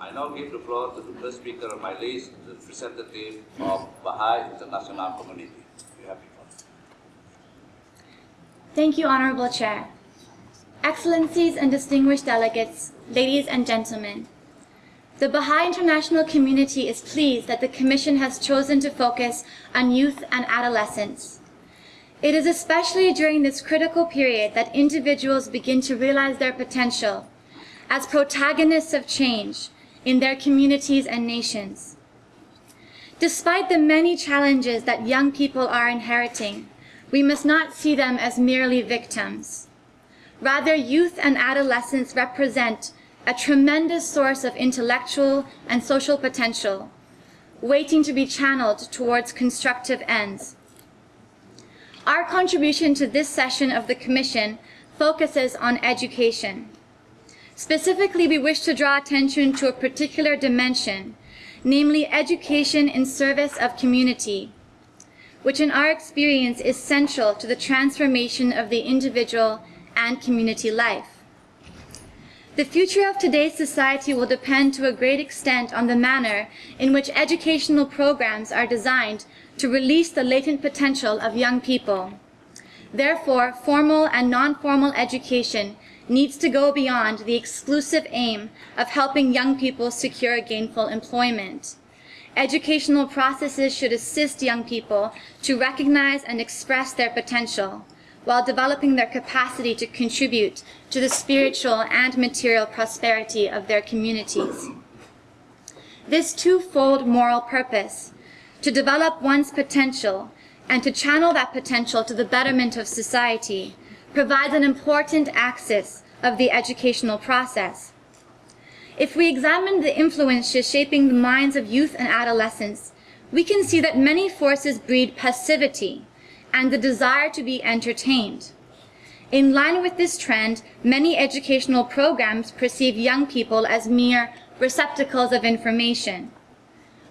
I now give the floor to the first speaker on my list, the representative of Baha'i International Community. You have the floor. Thank you, Honorable Chair. Excellencies and distinguished delegates, ladies and gentlemen, the Baha'i International community is pleased that the Commission has chosen to focus on youth and adolescents. It is especially during this critical period that individuals begin to realize their potential as protagonists of change in their communities and nations. Despite the many challenges that young people are inheriting, we must not see them as merely victims. Rather, youth and adolescents represent a tremendous source of intellectual and social potential, waiting to be channeled towards constructive ends. Our contribution to this session of the Commission focuses on education. Specifically, we wish to draw attention to a particular dimension, namely education in service of community, which in our experience is central to the transformation of the individual and community life. The future of today's society will depend to a great extent on the manner in which educational programs are designed to release the latent potential of young people. Therefore, formal and non-formal education needs to go beyond the exclusive aim of helping young people secure gainful employment. Educational processes should assist young people to recognize and express their potential, while developing their capacity to contribute to the spiritual and material prosperity of their communities. This twofold moral purpose, to develop one's potential and to channel that potential to the betterment of society, provides an important axis of the educational process. If we examine the influences shaping the minds of youth and adolescents, we can see that many forces breed passivity, and the desire to be entertained. In line with this trend, many educational programs perceive young people as mere receptacles of information.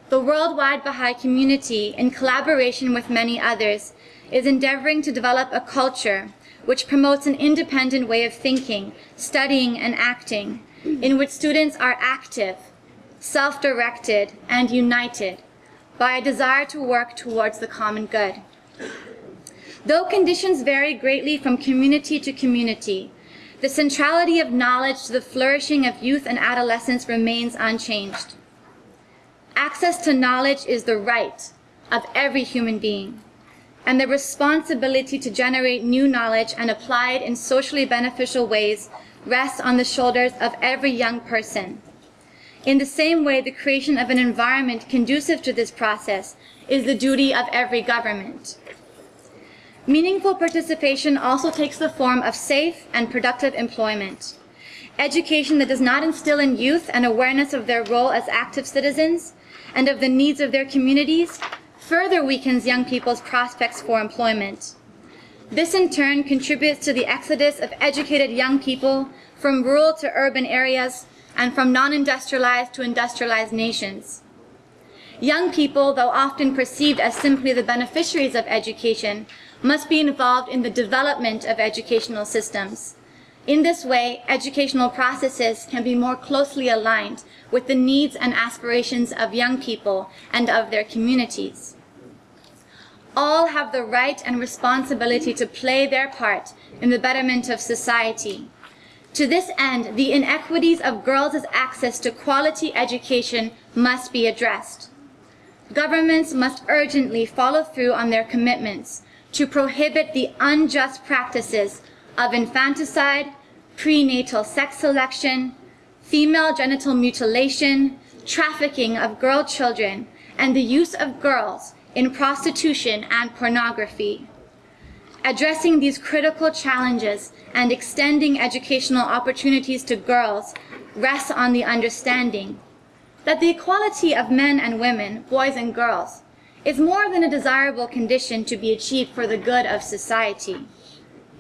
The worldwide Baha'i community, in collaboration with many others, is endeavoring to develop a culture which promotes an independent way of thinking, studying, and acting, in which students are active, self-directed, and united by a desire to work towards the common good. Though conditions vary greatly from community to community, the centrality of knowledge to the flourishing of youth and adolescence remains unchanged. Access to knowledge is the right of every human being, and the responsibility to generate new knowledge and apply it in socially beneficial ways rests on the shoulders of every young person. In the same way, the creation of an environment conducive to this process is the duty of every government. Meaningful participation also takes the form of safe and productive employment. Education that does not instill in youth an awareness of their role as active citizens and of the needs of their communities further weakens young people's prospects for employment. This in turn contributes to the exodus of educated young people from rural to urban areas and from non-industrialized to industrialized nations. Young people, though often perceived as simply the beneficiaries of education, must be involved in the development of educational systems. In this way, educational processes can be more closely aligned with the needs and aspirations of young people and of their communities. All have the right and responsibility to play their part in the betterment of society. To this end, the inequities of girls' access to quality education must be addressed. Governments must urgently follow through on their commitments to prohibit the unjust practices of infanticide, prenatal sex selection, female genital mutilation, trafficking of girl children, and the use of girls in prostitution and pornography. Addressing these critical challenges and extending educational opportunities to girls rests on the understanding that the equality of men and women, boys and girls, is more than a desirable condition to be achieved for the good of society.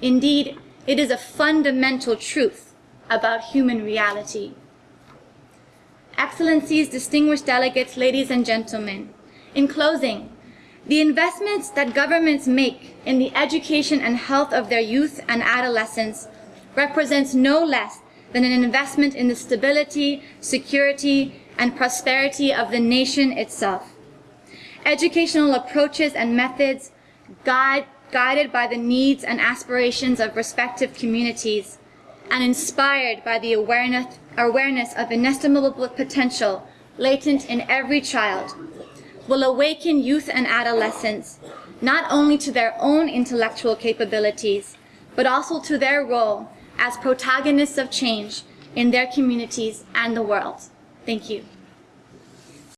Indeed, it is a fundamental truth about human reality. Excellencies, distinguished delegates, ladies and gentlemen, in closing, the investments that governments make in the education and health of their youth and adolescents represents no less than an investment in the stability, security, and prosperity of the nation itself. Educational approaches and methods guide, guided by the needs and aspirations of respective communities and inspired by the awareness, awareness of inestimable potential latent in every child will awaken youth and adolescents not only to their own intellectual capabilities, but also to their role as protagonists of change in their communities and the world. Thank you.